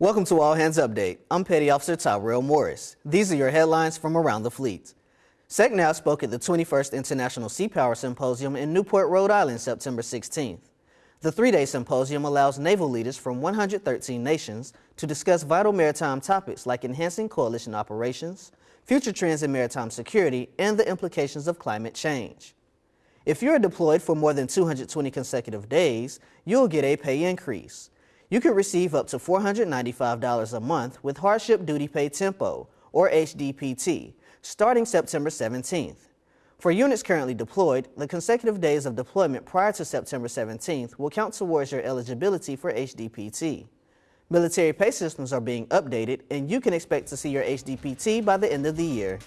Welcome to All Hands Update. I'm Petty Officer Tyrell Morris. These are your headlines from around the fleet. SECNAV spoke at the 21st International Sea Power Symposium in Newport, Rhode Island, September 16th. The three-day symposium allows naval leaders from 113 nations to discuss vital maritime topics like enhancing coalition operations, future trends in maritime security, and the implications of climate change. If you're deployed for more than 220 consecutive days, you'll get a pay increase. You can receive up to $495 a month with Hardship Duty Pay Tempo, or HDPT, starting September 17th. For units currently deployed, the consecutive days of deployment prior to September 17th will count towards your eligibility for HDPT. Military pay systems are being updated, and you can expect to see your HDPT by the end of the year.